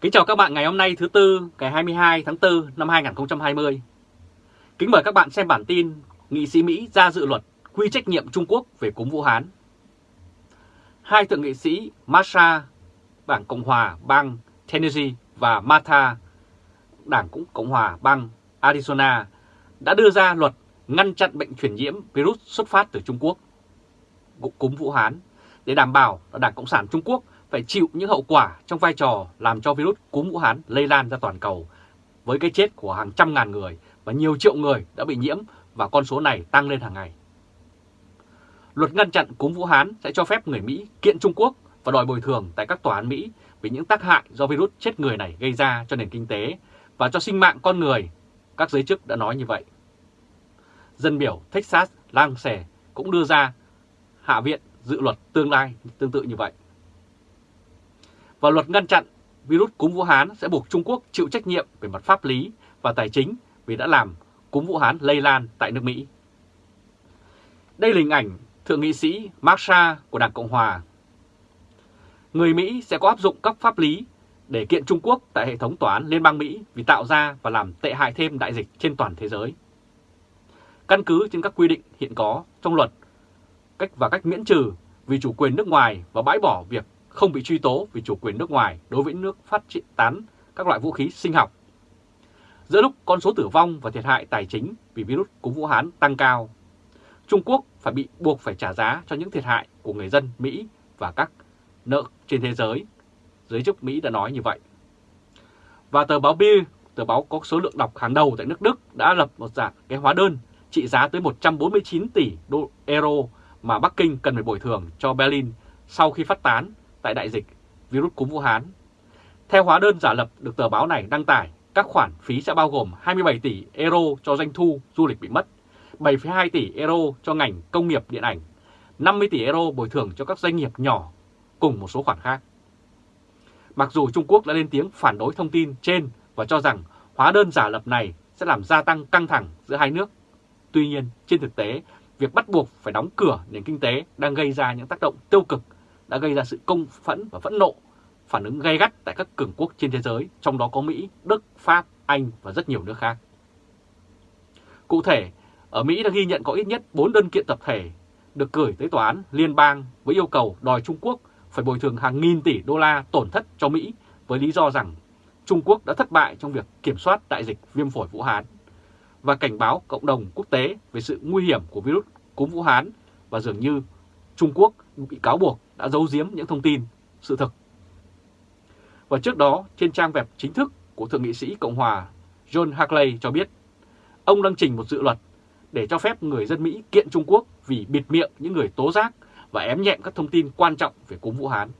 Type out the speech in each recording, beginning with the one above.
Kính chào các bạn ngày hôm nay thứ Tư, ngày 22 tháng 4 năm 2020. Kính mời các bạn xem bản tin Nghị sĩ Mỹ ra dự luật quy trách nhiệm Trung Quốc về cúm Vũ Hán. Hai thượng nghị sĩ Masha, Đảng Cộng Hòa bang Tennessee và Martha, Đảng cũng Cộng Hòa bang Arizona đã đưa ra luật ngăn chặn bệnh truyền nhiễm virus xuất phát từ Trung Quốc, cúm Vũ Hán, để đảm bảo là Đảng Cộng sản Trung Quốc phải chịu những hậu quả trong vai trò làm cho virus cúm Vũ Hán lây lan ra toàn cầu với cái chết của hàng trăm ngàn người và nhiều triệu người đã bị nhiễm và con số này tăng lên hàng ngày. Luật ngăn chặn cúm Vũ Hán sẽ cho phép người Mỹ kiện Trung Quốc và đòi bồi thường tại các tòa án Mỹ vì những tác hại do virus chết người này gây ra cho nền kinh tế và cho sinh mạng con người. Các giới chức đã nói như vậy. Dân biểu Texas lang Lance cũng đưa ra Hạ viện dự luật tương lai tương tự như vậy. Và luật ngăn chặn virus cúm Vũ Hán sẽ buộc Trung Quốc chịu trách nhiệm về mặt pháp lý và tài chính vì đã làm cúm Vũ Hán lây lan tại nước Mỹ. Đây là hình ảnh Thượng nghị sĩ Marsha của Đảng Cộng Hòa. Người Mỹ sẽ có áp dụng các pháp lý để kiện Trung Quốc tại hệ thống tòa án Liên bang Mỹ vì tạo ra và làm tệ hại thêm đại dịch trên toàn thế giới. Căn cứ trên các quy định hiện có trong luật, cách và cách miễn trừ vì chủ quyền nước ngoài và bãi bỏ việc không bị truy tố vì chủ quyền nước ngoài đối với nước phát triển tán các loại vũ khí sinh học. Giữa lúc con số tử vong và thiệt hại tài chính vì virus cúm Vũ Hán tăng cao, Trung Quốc phải bị buộc phải trả giá cho những thiệt hại của người dân Mỹ và các nợ trên thế giới. Giới chức Mỹ đã nói như vậy. Và tờ báo Bill, tờ báo có số lượng đọc hàng đầu tại nước Đức đã lập một dạng cái hóa đơn trị giá tới 149 tỷ đô euro mà Bắc Kinh cần phải bồi thường cho Berlin sau khi phát tán tại đại dịch virus cúm Vũ Hán. Theo hóa đơn giả lập được tờ báo này đăng tải, các khoản phí sẽ bao gồm 27 tỷ euro cho doanh thu du lịch bị mất, 7,2 tỷ euro cho ngành công nghiệp điện ảnh, 50 tỷ euro bồi thường cho các doanh nghiệp nhỏ cùng một số khoản khác. Mặc dù Trung Quốc đã lên tiếng phản đối thông tin trên và cho rằng hóa đơn giả lập này sẽ làm gia tăng căng thẳng giữa hai nước. Tuy nhiên, trên thực tế, việc bắt buộc phải đóng cửa nền kinh tế đang gây ra những tác động tiêu cực đã gây ra sự công phẫn và phẫn nộ, phản ứng gay gắt tại các cường quốc trên thế giới, trong đó có Mỹ, Đức, Pháp, Anh và rất nhiều nước khác. Cụ thể, ở Mỹ đã ghi nhận có ít nhất 4 đơn kiện tập thể được gửi tới tòa án liên bang với yêu cầu đòi Trung Quốc phải bồi thường hàng nghìn tỷ đô la tổn thất cho Mỹ với lý do rằng Trung Quốc đã thất bại trong việc kiểm soát đại dịch viêm phổi Vũ Hán và cảnh báo cộng đồng quốc tế về sự nguy hiểm của virus cúm Vũ Hán và dường như Trung Quốc bị cáo buộc đã giấu giếm những thông tin, sự thực. Và trước đó, trên trang web chính thức của Thượng nghị sĩ Cộng hòa John Hackley cho biết, ông đang trình một dự luật để cho phép người dân Mỹ kiện Trung Quốc vì bịt miệng những người tố giác và ém nhẹm các thông tin quan trọng về cúm Vũ Hán.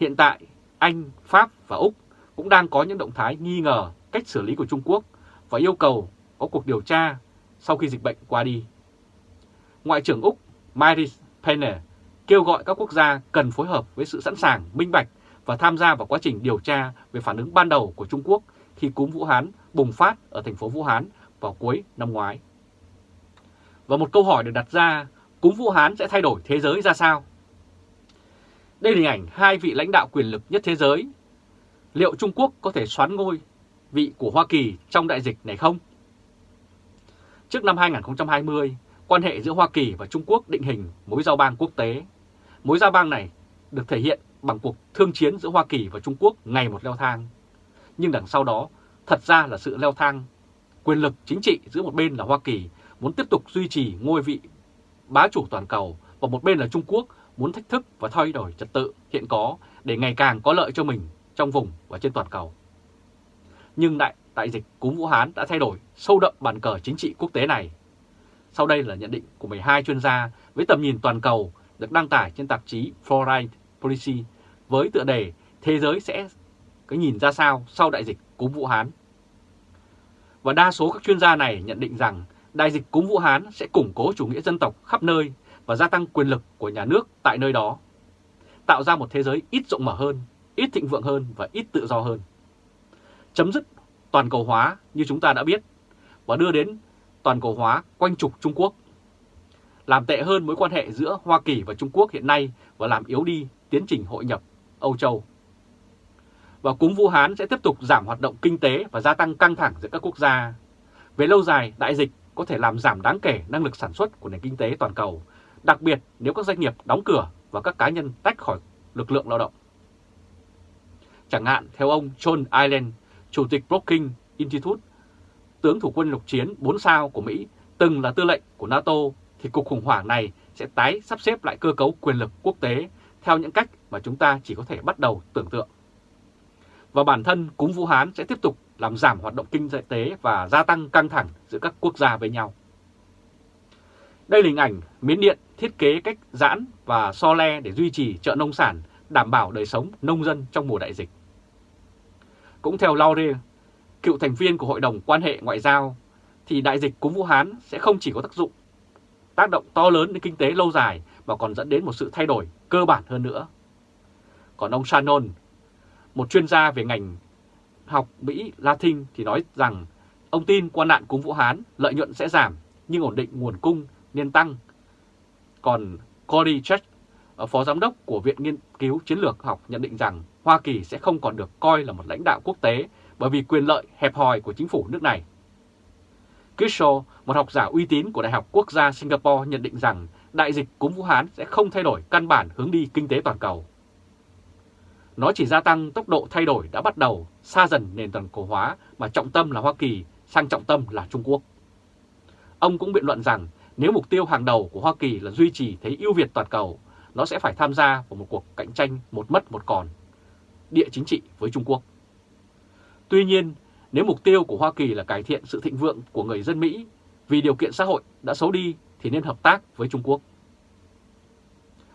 Hiện tại, Anh, Pháp và Úc cũng đang có những động thái nghi ngờ cách xử lý của Trung Quốc và yêu cầu có cuộc điều tra sau khi dịch bệnh qua đi. Ngoại trưởng Úc Maris Payne kêu gọi các quốc gia cần phối hợp với sự sẵn sàng, minh bạch và tham gia vào quá trình điều tra về phản ứng ban đầu của Trung Quốc khi cúm Vũ Hán bùng phát ở thành phố Vũ Hán vào cuối năm ngoái. Và một câu hỏi được đặt ra, cúm Vũ Hán sẽ thay đổi thế giới ra sao? Đây là hình ảnh hai vị lãnh đạo quyền lực nhất thế giới. Liệu Trung Quốc có thể xoán ngôi vị của Hoa Kỳ trong đại dịch này không? Trước năm 2020, quan hệ giữa Hoa Kỳ và Trung Quốc định hình mối giao bang quốc tế. Mối giao bang này được thể hiện bằng cuộc thương chiến giữa Hoa Kỳ và Trung Quốc ngày một leo thang. Nhưng đằng sau đó, thật ra là sự leo thang. Quyền lực chính trị giữa một bên là Hoa Kỳ muốn tiếp tục duy trì ngôi vị bá chủ toàn cầu và một bên là Trung Quốc muốn thách thức và thay đổi trật tự hiện có để ngày càng có lợi cho mình trong vùng và trên toàn cầu. Nhưng đại đại dịch cúm Vũ Hán đã thay đổi sâu đậm bàn cờ chính trị quốc tế này. Sau đây là nhận định của 12 chuyên gia với tầm nhìn toàn cầu được đăng tải trên tạp chí Foreign Policy với tựa đề Thế giới sẽ cái nhìn ra sao sau đại dịch cúm Vũ Hán. Và đa số các chuyên gia này nhận định rằng đại dịch cúm Vũ Hán sẽ củng cố chủ nghĩa dân tộc khắp nơi và gia tăng quyền lực của nhà nước tại nơi đó, tạo ra một thế giới ít rộng mở hơn, ít thịnh vượng hơn và ít tự do hơn. Chấm dứt toàn cầu hóa như chúng ta đã biết và đưa đến toàn cầu hóa quanh trục Trung Quốc. Làm tệ hơn mối quan hệ giữa Hoa Kỳ và Trung Quốc hiện nay và làm yếu đi tiến trình hội nhập Âu Châu. và cúm Vũ Hán sẽ tiếp tục giảm hoạt động kinh tế và gia tăng căng thẳng giữa các quốc gia. Về lâu dài, đại dịch có thể làm giảm đáng kể năng lực sản xuất của nền kinh tế toàn cầu, đặc biệt nếu các doanh nghiệp đóng cửa và các cá nhân tách khỏi lực lượng lao động. Chẳng hạn, theo ông John Ireland Chủ tịch Brookings Institute, tướng thủ quân lục chiến 4 sao của Mỹ, từng là tư lệnh của NATO, thì cuộc khủng hoảng này sẽ tái sắp xếp lại cơ cấu quyền lực quốc tế theo những cách mà chúng ta chỉ có thể bắt đầu tưởng tượng. Và bản thân cúm Vũ Hán sẽ tiếp tục làm giảm hoạt động kinh tế và gia tăng căng thẳng giữa các quốc gia với nhau. Đây là hình ảnh Miến Điện thiết kế cách giãn và so le để duy trì chợ nông sản, đảm bảo đời sống nông dân trong mùa đại dịch. Cũng theo Laure, cựu thành viên của Hội đồng quan hệ ngoại giao, thì đại dịch cúm Vũ Hán sẽ không chỉ có tác dụng tác động to lớn đến kinh tế lâu dài mà còn dẫn đến một sự thay đổi cơ bản hơn nữa. Còn ông Shannon, một chuyên gia về ngành học Mỹ Latin thì nói rằng ông tin qua nạn cúm Vũ Hán lợi nhuận sẽ giảm nhưng ổn định nguồn cung nên tăng. Còn Cody Church, ờ, phó giám đốc của Viện Nghiên cứu Chiến lược học nhận định rằng Hoa Kỳ sẽ không còn được coi là một lãnh đạo quốc tế bởi vì quyền lợi hẹp hòi của chính phủ nước này. Kishaw, một học giả uy tín của Đại học Quốc gia Singapore nhận định rằng đại dịch cúm Vũ Hán sẽ không thay đổi căn bản hướng đi kinh tế toàn cầu. Nó chỉ gia tăng tốc độ thay đổi đã bắt đầu xa dần nền toàn cầu hóa mà trọng tâm là Hoa Kỳ sang trọng tâm là Trung Quốc. Ông cũng biện luận rằng nếu mục tiêu hàng đầu của Hoa Kỳ là duy trì thế ưu việt toàn cầu, nó sẽ phải tham gia vào một cuộc cạnh tranh một mất một còn địa chính trị với Trung Quốc. Tuy nhiên, nếu mục tiêu của Hoa Kỳ là cải thiện sự thịnh vượng của người dân Mỹ vì điều kiện xã hội đã xấu đi thì nên hợp tác với Trung Quốc.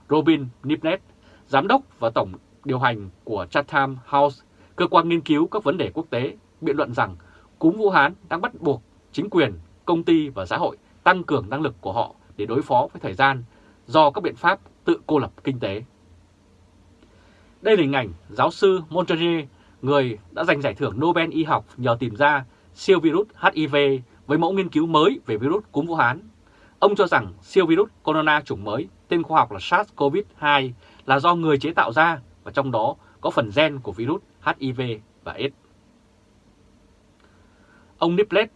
Robin Nipnet, giám đốc và tổng điều hành của Chatham House, cơ quan nghiên cứu các vấn đề quốc tế, biện luận rằng cúm Vũ Hán đang bắt buộc chính quyền, công ty và xã hội tăng cường năng lực của họ để đối phó với thời gian do các biện pháp tự cô lập kinh tế. Đây là hình ảnh giáo sư Montagnier, người đã giành giải thưởng Nobel y học nhờ tìm ra siêu virus HIV với mẫu nghiên cứu mới về virus cúm Vũ Hán. Ông cho rằng siêu virus corona chủng mới, tên khoa học là SARS-CoV-2 là do người chế tạo ra và trong đó có phần gen của virus HIV và AIDS. Ông Niplet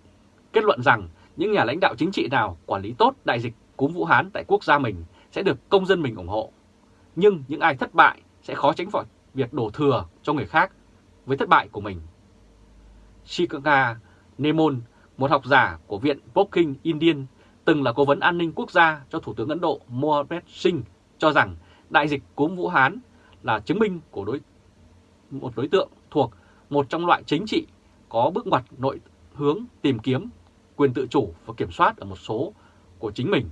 kết luận rằng những nhà lãnh đạo chính trị nào quản lý tốt đại dịch cúm Vũ Hán tại quốc gia mình sẽ được công dân mình ủng hộ. Nhưng những ai thất bại sẽ khó tránh khỏi việc đổ thừa cho người khác với thất bại của mình. Shikanga Nemon, một học giả của Viện Brookings Indian, từng là cố vấn an ninh quốc gia cho Thủ tướng Ấn Độ Mohamed Singh, cho rằng đại dịch cúm Vũ Hán là chứng minh của đối một đối tượng thuộc một trong loại chính trị có bước ngoặt nội hướng tìm kiếm quyền tự chủ và kiểm soát ở một số của chính mình.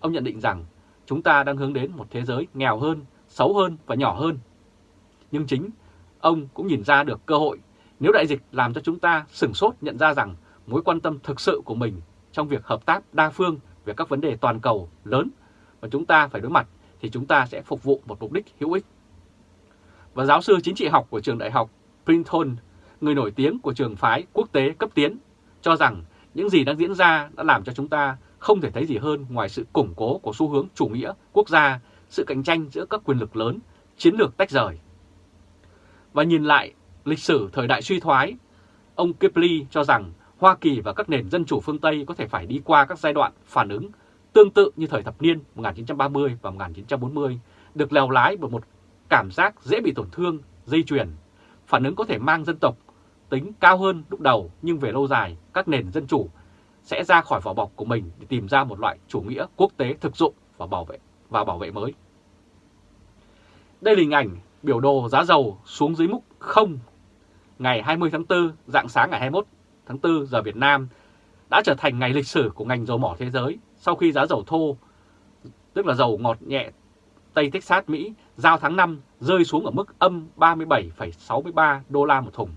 Ông nhận định rằng chúng ta đang hướng đến một thế giới nghèo hơn, xấu hơn và nhỏ hơn. Nhưng chính ông cũng nhìn ra được cơ hội nếu đại dịch làm cho chúng ta sửng sốt nhận ra rằng mối quan tâm thực sự của mình trong việc hợp tác đa phương về các vấn đề toàn cầu lớn mà chúng ta phải đối mặt thì chúng ta sẽ phục vụ một mục đích hữu ích. Và giáo sư chính trị học của trường đại học Princeton, người nổi tiếng của trường phái quốc tế cấp tiến, cho rằng những gì đang diễn ra đã làm cho chúng ta không thể thấy gì hơn ngoài sự củng cố của xu hướng chủ nghĩa quốc gia, sự cạnh tranh giữa các quyền lực lớn, chiến lược tách rời. Và nhìn lại lịch sử thời đại suy thoái, ông Kipling cho rằng Hoa Kỳ và các nền dân chủ phương Tây có thể phải đi qua các giai đoạn phản ứng tương tự như thời thập niên 1930 và 1940, được lèo lái bởi một cảm giác dễ bị tổn thương, dây chuyền. Phản ứng có thể mang dân tộc tính cao hơn lúc đầu nhưng về lâu dài các nền dân chủ sẽ ra khỏi vỏ bọc của mình để tìm ra một loại chủ nghĩa quốc tế thực dụng và bảo vệ và bảo vệ mới. Đây là hình ảnh biểu đồ giá dầu xuống dưới mức 0 ngày 20 tháng 4, dạng sáng ngày 21 tháng 4 giờ Việt Nam đã trở thành ngày lịch sử của ngành dầu mỏ thế giới sau khi giá dầu thô, tức là dầu ngọt nhẹ Tây Texas Mỹ giao tháng 5 rơi xuống ở mức âm 37,63 đô la một thùng.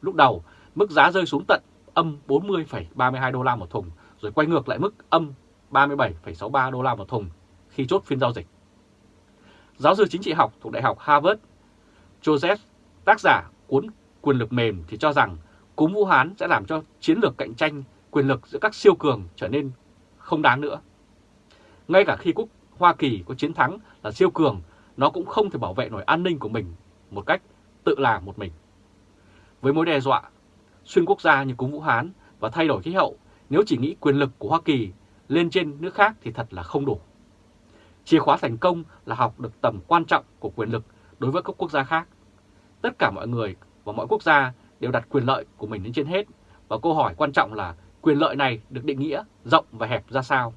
Lúc đầu, mức giá rơi xuống tận âm 40,32 đô la một thùng, rồi quay ngược lại mức âm 37,63 đô la một thùng khi chốt phiên giao dịch. Giáo sư chính trị học thuộc Đại học Harvard, Joseph, tác giả cuốn Quyền lực mềm thì cho rằng cúm Vũ Hán sẽ làm cho chiến lược cạnh tranh quyền lực giữa các siêu cường trở nên không đáng nữa. Ngay cả khi quốc Hoa Kỳ có chiến thắng là siêu cường, nó cũng không thể bảo vệ nổi an ninh của mình một cách tự làm một mình. Với mối đe dọa xuyên quốc gia như cúm Vũ Hán và thay đổi khí hậu, nếu chỉ nghĩ quyền lực của Hoa Kỳ lên trên nước khác thì thật là không đủ. Chìa khóa thành công là học được tầm quan trọng của quyền lực đối với các quốc gia khác. Tất cả mọi người và mọi quốc gia đều đặt quyền lợi của mình lên trên hết và câu hỏi quan trọng là quyền lợi này được định nghĩa rộng và hẹp ra sao.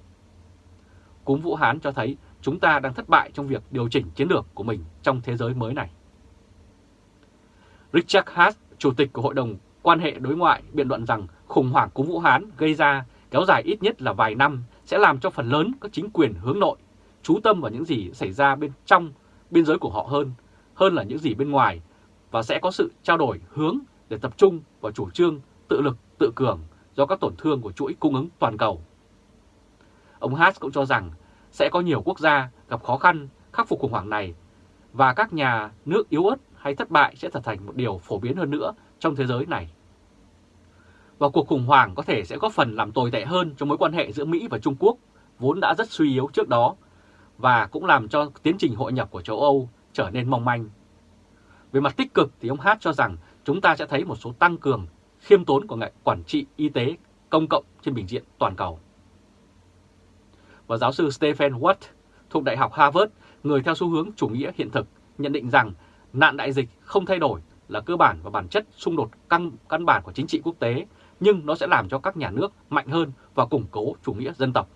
Cúm Vũ Hán cho thấy chúng ta đang thất bại trong việc điều chỉnh chiến lược của mình trong thế giới mới này. Richard Hart, Chủ tịch của Hội đồng Quan hệ Đối ngoại biện luận rằng khủng hoảng cúm Vũ Hán gây ra kéo dài ít nhất là vài năm sẽ làm cho phần lớn các chính quyền hướng nội chú tâm vào những gì xảy ra bên trong biên giới của họ hơn, hơn là những gì bên ngoài và sẽ có sự trao đổi hướng để tập trung vào chủ trương tự lực, tự cường do các tổn thương của chuỗi cung ứng toàn cầu. Ông Haas cũng cho rằng sẽ có nhiều quốc gia gặp khó khăn khắc phục khủng hoảng này và các nhà nước yếu ớt hay thất bại sẽ trở thành một điều phổ biến hơn nữa trong thế giới này. Và cuộc khủng hoảng có thể sẽ góp phần làm tồi tệ hơn cho mối quan hệ giữa Mỹ và Trung Quốc vốn đã rất suy yếu trước đó và cũng làm cho tiến trình hội nhập của châu Âu trở nên mong manh. Về mặt tích cực thì ông Hát cho rằng chúng ta sẽ thấy một số tăng cường khiêm tốn của nghệ quản trị y tế công cộng trên bình diện toàn cầu. Và giáo sư Stephen Watt thuộc Đại học Harvard, người theo xu hướng chủ nghĩa hiện thực, nhận định rằng nạn đại dịch không thay đổi là cơ bản và bản chất xung đột căn, căn bản của chính trị quốc tế, nhưng nó sẽ làm cho các nhà nước mạnh hơn và củng cố chủ nghĩa dân tộc.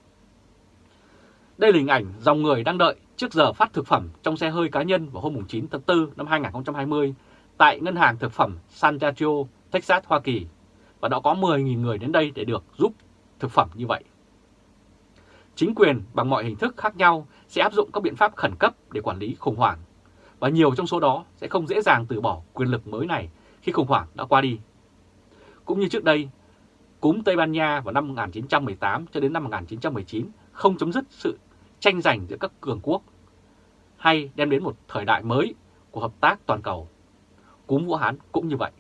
Đây là hình ảnh dòng người đang đợi trước giờ phát thực phẩm trong xe hơi cá nhân vào hôm 9 tháng 4 năm 2020 tại Ngân hàng Thực phẩm San Diego, Texas, Hoa Kỳ. Và đã có 10.000 người đến đây để được giúp thực phẩm như vậy. Chính quyền bằng mọi hình thức khác nhau sẽ áp dụng các biện pháp khẩn cấp để quản lý khủng hoảng. Và nhiều trong số đó sẽ không dễ dàng từ bỏ quyền lực mới này khi khủng hoảng đã qua đi. Cũng như trước đây, cúm Tây Ban Nha vào năm 1918 cho đến năm 1919 không chấm dứt sự tranh giành giữa các cường quốc hay đem đến một thời đại mới của hợp tác toàn cầu. Cúm Vũ Hán cũng như vậy.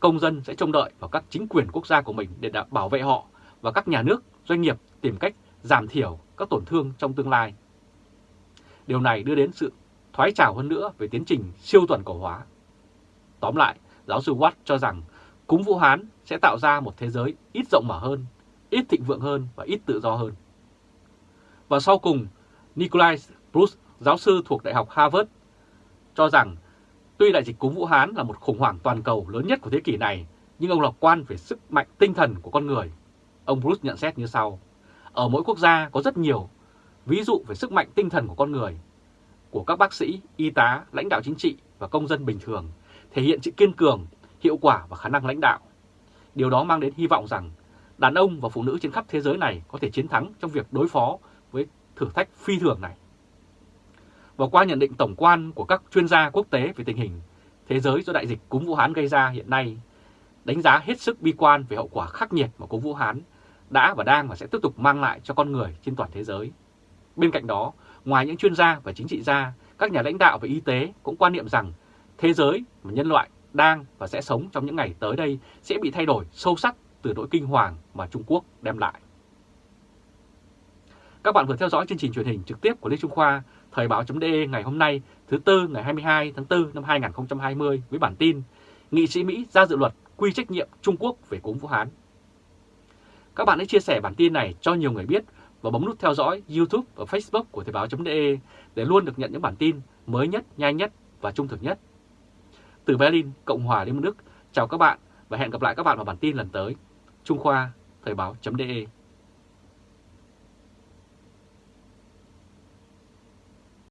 Công dân sẽ trông đợi vào các chính quyền quốc gia của mình để bảo vệ họ và các nhà nước, doanh nghiệp tìm cách giảm thiểu các tổn thương trong tương lai. Điều này đưa đến sự thoái trào hơn nữa về tiến trình siêu toàn cầu hóa. Tóm lại, giáo sư Watt cho rằng cúm Vũ Hán sẽ tạo ra một thế giới ít rộng mở hơn, ít thịnh vượng hơn và ít tự do hơn. Và sau cùng, Nikolai Bruce, giáo sư thuộc Đại học Harvard, cho rằng tuy đại dịch cúm Vũ Hán là một khủng hoảng toàn cầu lớn nhất của thế kỷ này, nhưng ông lạc quan về sức mạnh tinh thần của con người. Ông Bruce nhận xét như sau, ở mỗi quốc gia có rất nhiều ví dụ về sức mạnh tinh thần của con người, của các bác sĩ, y tá, lãnh đạo chính trị và công dân bình thường, thể hiện sự kiên cường, hiệu quả và khả năng lãnh đạo. Điều đó mang đến hy vọng rằng đàn ông và phụ nữ trên khắp thế giới này có thể chiến thắng trong việc đối phó thử thách phi thường này. Và qua nhận định tổng quan của các chuyên gia quốc tế về tình hình thế giới do đại dịch cúm Vũ Hán gây ra hiện nay, đánh giá hết sức bi quan về hậu quả khắc nghiệt mà cúm Vũ Hán đã và đang và sẽ tiếp tục mang lại cho con người trên toàn thế giới. Bên cạnh đó, ngoài những chuyên gia và chính trị gia, các nhà lãnh đạo về y tế cũng quan niệm rằng thế giới mà nhân loại đang và sẽ sống trong những ngày tới đây sẽ bị thay đổi sâu sắc từ nỗi kinh hoàng mà Trung Quốc đem lại. Các bạn vừa theo dõi chương trình truyền hình trực tiếp của Lê Trung Khoa, Thời báo.de ngày hôm nay thứ Tư ngày 22 tháng 4 năm 2020 với bản tin Nghị sĩ Mỹ ra dự luật quy trách nhiệm Trung Quốc về cúm Vũ Hán. Các bạn hãy chia sẻ bản tin này cho nhiều người biết và bấm nút theo dõi YouTube và Facebook của Thời báo.de để luôn được nhận những bản tin mới nhất, nhanh nhất và trung thực nhất. Từ Berlin, Cộng hòa Liên bang Đức, chào các bạn và hẹn gặp lại các bạn vào bản tin lần tới. Trung Khoa, Thời báo.de